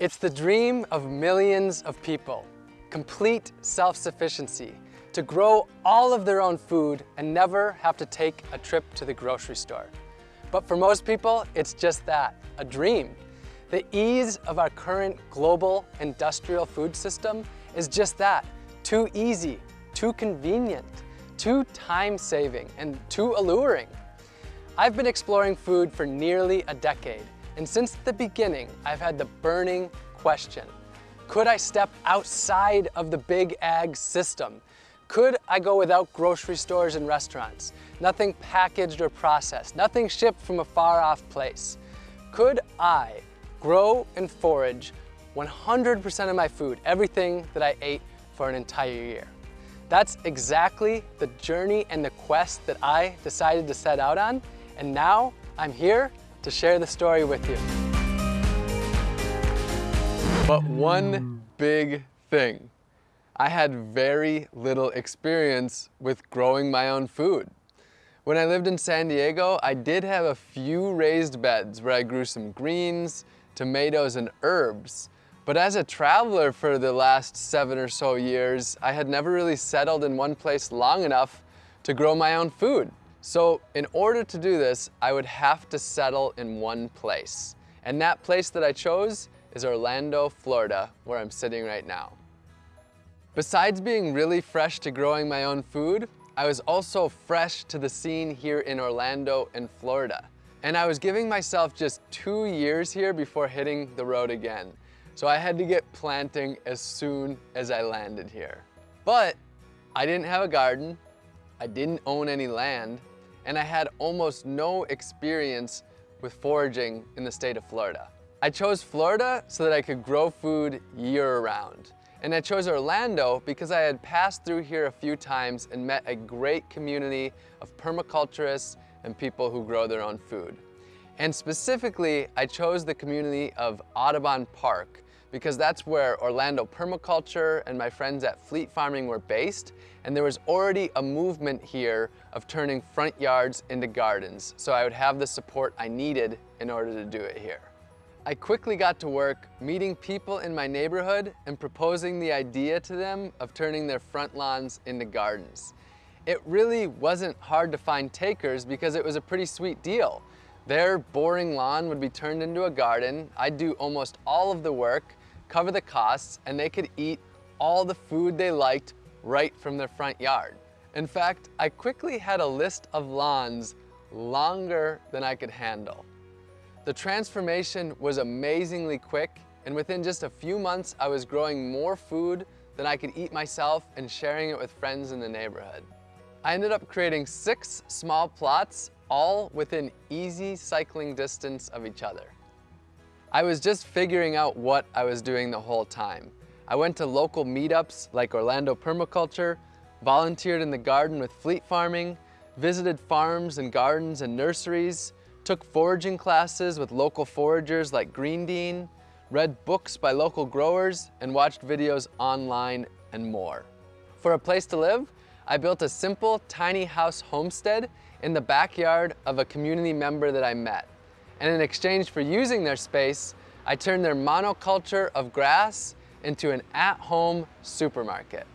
It's the dream of millions of people, complete self-sufficiency, to grow all of their own food and never have to take a trip to the grocery store. But for most people, it's just that, a dream. The ease of our current global industrial food system is just that, too easy, too convenient, too time-saving, and too alluring. I've been exploring food for nearly a decade, and since the beginning, I've had the burning question. Could I step outside of the big ag system? Could I go without grocery stores and restaurants? Nothing packaged or processed, nothing shipped from a far off place. Could I grow and forage 100% of my food, everything that I ate for an entire year? That's exactly the journey and the quest that I decided to set out on, and now I'm here to share the story with you. But one hmm. big thing. I had very little experience with growing my own food. When I lived in San Diego, I did have a few raised beds where I grew some greens, tomatoes, and herbs. But as a traveler for the last seven or so years, I had never really settled in one place long enough to grow my own food. So in order to do this, I would have to settle in one place. And that place that I chose is Orlando, Florida, where I'm sitting right now. Besides being really fresh to growing my own food, I was also fresh to the scene here in Orlando in Florida. And I was giving myself just two years here before hitting the road again. So I had to get planting as soon as I landed here. But I didn't have a garden, I didn't own any land, and I had almost no experience with foraging in the state of Florida. I chose Florida so that I could grow food year round. And I chose Orlando because I had passed through here a few times and met a great community of permaculturists and people who grow their own food. And specifically, I chose the community of Audubon Park because that's where Orlando Permaculture and my friends at Fleet Farming were based. And there was already a movement here of turning front yards into gardens. So I would have the support I needed in order to do it here. I quickly got to work meeting people in my neighborhood and proposing the idea to them of turning their front lawns into gardens. It really wasn't hard to find takers because it was a pretty sweet deal. Their boring lawn would be turned into a garden, I'd do almost all of the work, cover the costs, and they could eat all the food they liked right from their front yard. In fact, I quickly had a list of lawns longer than I could handle. The transformation was amazingly quick, and within just a few months, I was growing more food than I could eat myself and sharing it with friends in the neighborhood. I ended up creating six small plots, all within easy cycling distance of each other. I was just figuring out what I was doing the whole time. I went to local meetups like Orlando Permaculture, volunteered in the garden with Fleet Farming, visited farms and gardens and nurseries, took foraging classes with local foragers like Green Dean, read books by local growers, and watched videos online and more. For a place to live, I built a simple tiny house homestead in the backyard of a community member that I met. And in exchange for using their space, I turned their monoculture of grass into an at-home supermarket.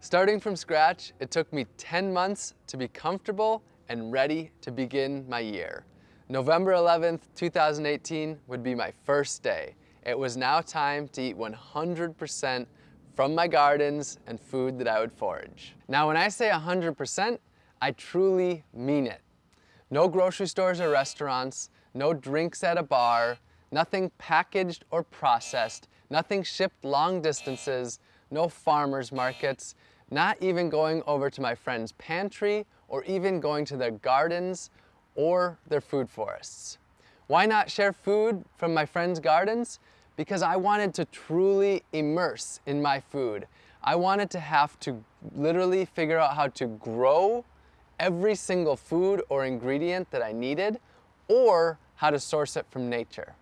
Starting from scratch, it took me 10 months to be comfortable and ready to begin my year. November 11th, 2018 would be my first day. It was now time to eat 100% from my gardens and food that I would forage. Now when I say 100%, I truly mean it. No grocery stores or restaurants, no drinks at a bar, nothing packaged or processed, nothing shipped long distances, no farmers markets, not even going over to my friend's pantry or even going to their gardens or their food forests. Why not share food from my friends' gardens? Because I wanted to truly immerse in my food. I wanted to have to literally figure out how to grow every single food or ingredient that I needed or how to source it from nature.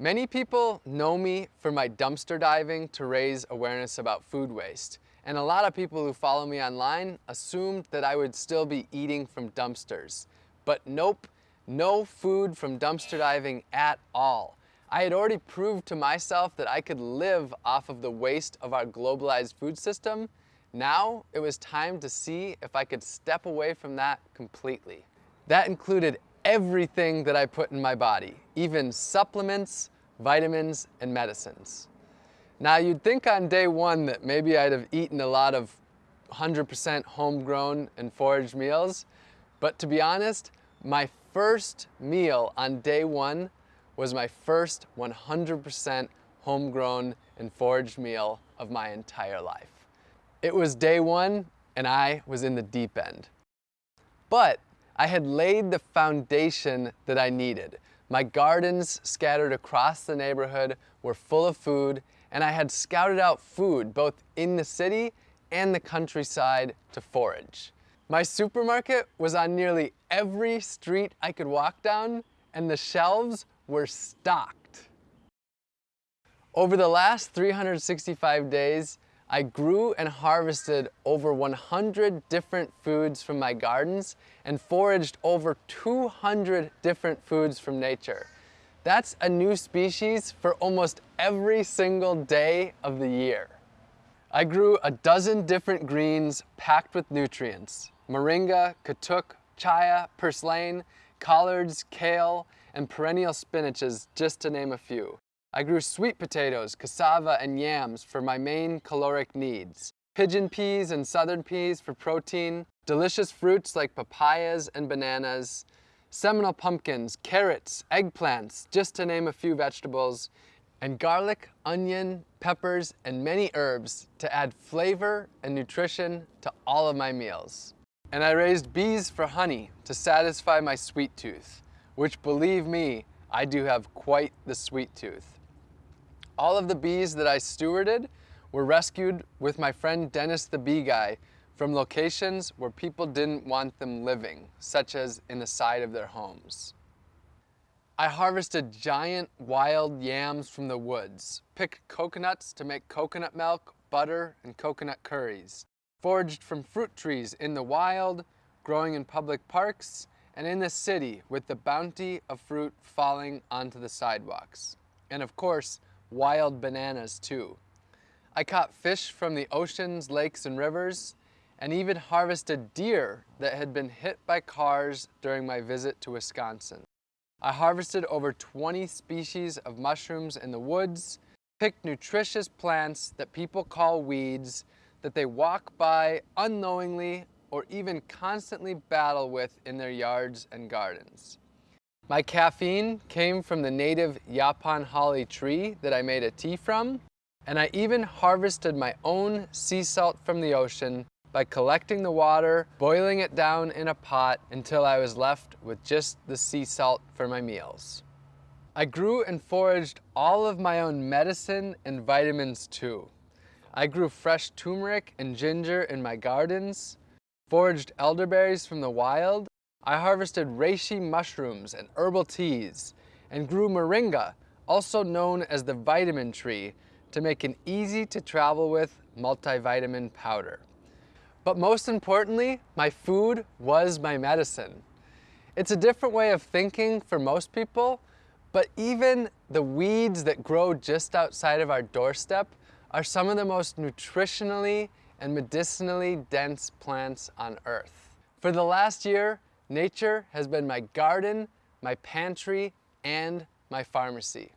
Many people know me for my dumpster diving to raise awareness about food waste. And a lot of people who follow me online assumed that I would still be eating from dumpsters. But nope, no food from dumpster diving at all. I had already proved to myself that I could live off of the waste of our globalized food system. Now it was time to see if I could step away from that completely. That included everything that I put in my body, even supplements, vitamins, and medicines. Now you'd think on day one that maybe I'd have eaten a lot of 100% homegrown and foraged meals, but to be honest, my first meal on day one was my first 100% homegrown and foraged meal of my entire life. It was day one and I was in the deep end. But I had laid the foundation that I needed. My gardens scattered across the neighborhood were full of food and I had scouted out food both in the city and the countryside to forage. My supermarket was on nearly every street I could walk down and the shelves were stocked. Over the last 365 days, I grew and harvested over 100 different foods from my gardens and foraged over 200 different foods from nature. That's a new species for almost every single day of the year. I grew a dozen different greens packed with nutrients. Moringa, katuk, chaya, purslane, collards, kale, and perennial spinaches, just to name a few. I grew sweet potatoes, cassava, and yams for my main caloric needs. Pigeon peas and southern peas for protein, delicious fruits like papayas and bananas, Seminole pumpkins, carrots, eggplants, just to name a few vegetables, and garlic, onion, peppers, and many herbs to add flavor and nutrition to all of my meals. And I raised bees for honey to satisfy my sweet tooth which believe me, I do have quite the sweet tooth. All of the bees that I stewarded were rescued with my friend Dennis the Bee Guy from locations where people didn't want them living, such as in the side of their homes. I harvested giant wild yams from the woods, picked coconuts to make coconut milk, butter, and coconut curries, foraged from fruit trees in the wild, growing in public parks, and in the city with the bounty of fruit falling onto the sidewalks. And of course, wild bananas too. I caught fish from the oceans, lakes, and rivers, and even harvested deer that had been hit by cars during my visit to Wisconsin. I harvested over 20 species of mushrooms in the woods, picked nutritious plants that people call weeds that they walk by unknowingly or even constantly battle with in their yards and gardens. My caffeine came from the native Yaupon holly tree that I made a tea from, and I even harvested my own sea salt from the ocean by collecting the water, boiling it down in a pot until I was left with just the sea salt for my meals. I grew and foraged all of my own medicine and vitamins too. I grew fresh turmeric and ginger in my gardens, foraged elderberries from the wild, I harvested reishi mushrooms and herbal teas, and grew moringa, also known as the vitamin tree, to make an easy to travel with multivitamin powder. But most importantly, my food was my medicine. It's a different way of thinking for most people, but even the weeds that grow just outside of our doorstep are some of the most nutritionally and medicinally dense plants on earth. For the last year, nature has been my garden, my pantry, and my pharmacy.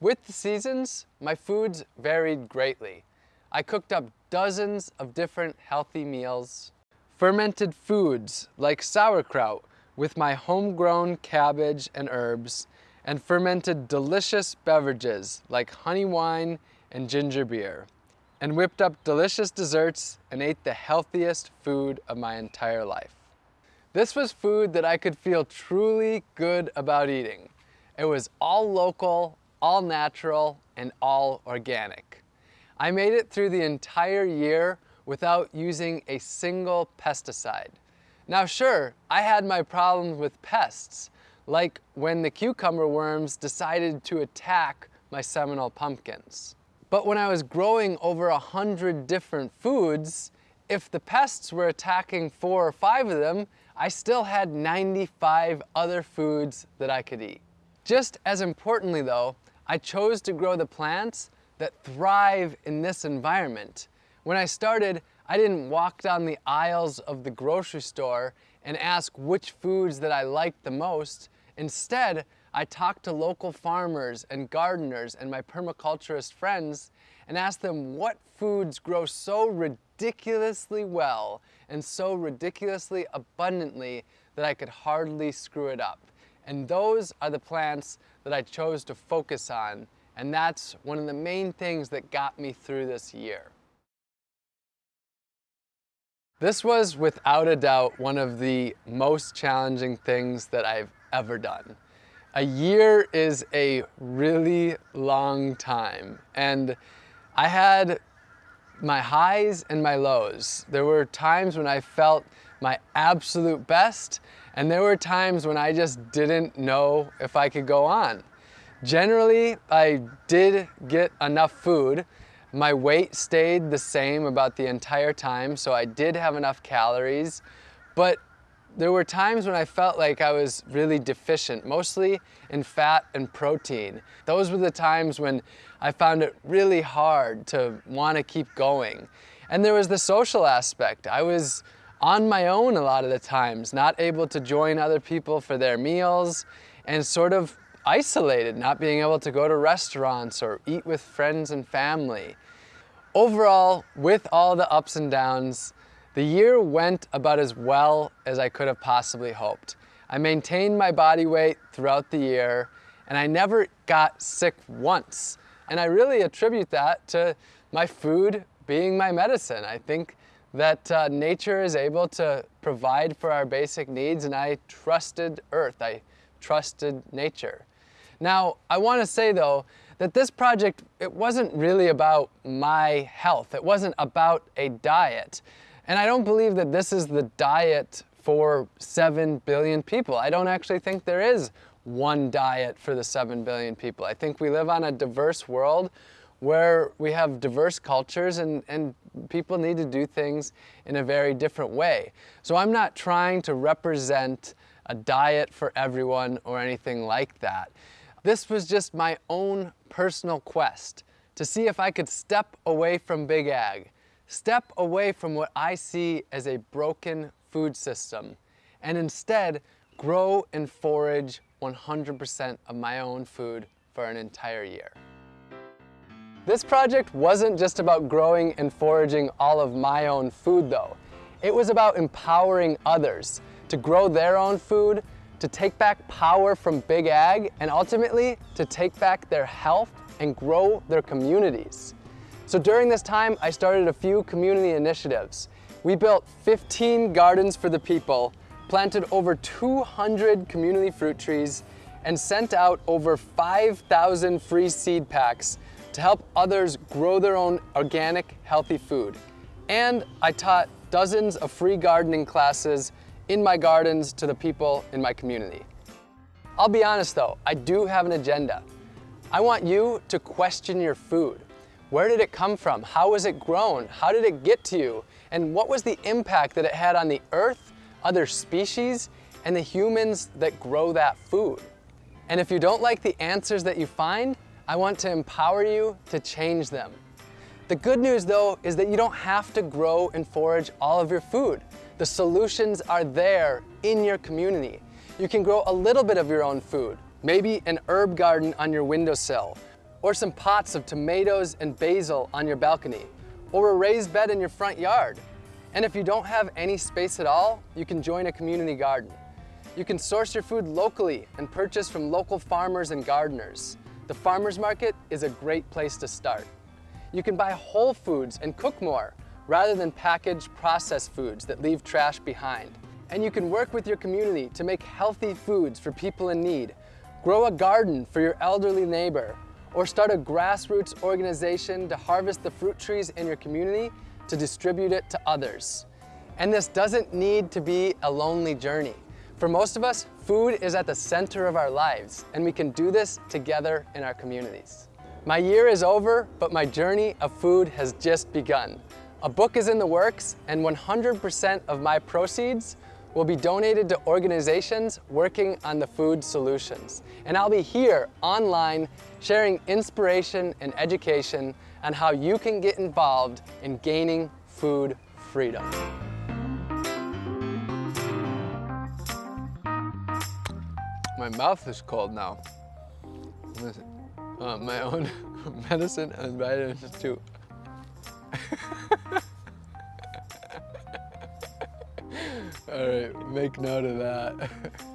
With the seasons, my foods varied greatly. I cooked up dozens of different healthy meals, fermented foods like sauerkraut with my homegrown cabbage and herbs, and fermented delicious beverages like honey wine and ginger beer and whipped up delicious desserts and ate the healthiest food of my entire life. This was food that I could feel truly good about eating. It was all local, all natural, and all organic. I made it through the entire year without using a single pesticide. Now sure, I had my problems with pests, like when the cucumber worms decided to attack my Seminole pumpkins. But when I was growing over a hundred different foods, if the pests were attacking four or five of them, I still had 95 other foods that I could eat. Just as importantly though, I chose to grow the plants that thrive in this environment. When I started, I didn't walk down the aisles of the grocery store and ask which foods that I liked the most. Instead, I talked to local farmers and gardeners and my permaculturist friends and ask them what foods grow so ridiculously well and so ridiculously abundantly that I could hardly screw it up. And those are the plants that I chose to focus on. And that's one of the main things that got me through this year. This was without a doubt one of the most challenging things that I've ever done. A year is a really long time and I had my highs and my lows. There were times when I felt my absolute best and there were times when I just didn't know if I could go on. Generally, I did get enough food. My weight stayed the same about the entire time, so I did have enough calories, but there were times when I felt like I was really deficient, mostly in fat and protein. Those were the times when I found it really hard to want to keep going. And there was the social aspect. I was on my own a lot of the times, not able to join other people for their meals and sort of isolated, not being able to go to restaurants or eat with friends and family. Overall, with all the ups and downs, the year went about as well as I could have possibly hoped. I maintained my body weight throughout the year and I never got sick once. And I really attribute that to my food being my medicine. I think that uh, nature is able to provide for our basic needs and I trusted earth, I trusted nature. Now, I want to say though, that this project, it wasn't really about my health. It wasn't about a diet. And I don't believe that this is the diet for 7 billion people. I don't actually think there is one diet for the 7 billion people. I think we live on a diverse world where we have diverse cultures and, and people need to do things in a very different way. So I'm not trying to represent a diet for everyone or anything like that. This was just my own personal quest to see if I could step away from Big Ag, step away from what I see as a broken food system, and instead grow and forage 100% of my own food for an entire year. This project wasn't just about growing and foraging all of my own food though. It was about empowering others to grow their own food to take back power from Big Ag, and ultimately to take back their health and grow their communities. So during this time, I started a few community initiatives. We built 15 gardens for the people, planted over 200 community fruit trees, and sent out over 5,000 free seed packs to help others grow their own organic, healthy food. And I taught dozens of free gardening classes in my gardens to the people in my community. I'll be honest though, I do have an agenda. I want you to question your food. Where did it come from? How was it grown? How did it get to you? And what was the impact that it had on the earth, other species, and the humans that grow that food? And if you don't like the answers that you find, I want to empower you to change them. The good news though is that you don't have to grow and forage all of your food. The solutions are there in your community. You can grow a little bit of your own food, maybe an herb garden on your windowsill, or some pots of tomatoes and basil on your balcony, or a raised bed in your front yard. And if you don't have any space at all, you can join a community garden. You can source your food locally and purchase from local farmers and gardeners. The farmer's market is a great place to start. You can buy whole foods and cook more rather than packaged processed foods that leave trash behind. And you can work with your community to make healthy foods for people in need, grow a garden for your elderly neighbor, or start a grassroots organization to harvest the fruit trees in your community to distribute it to others. And this doesn't need to be a lonely journey. For most of us, food is at the center of our lives, and we can do this together in our communities. My year is over, but my journey of food has just begun. A book is in the works, and 100% of my proceeds will be donated to organizations working on the food solutions. And I'll be here online sharing inspiration and education on how you can get involved in gaining food freedom. My mouth is cold now. Uh, my own medicine and vitamins too. All right, make note of that.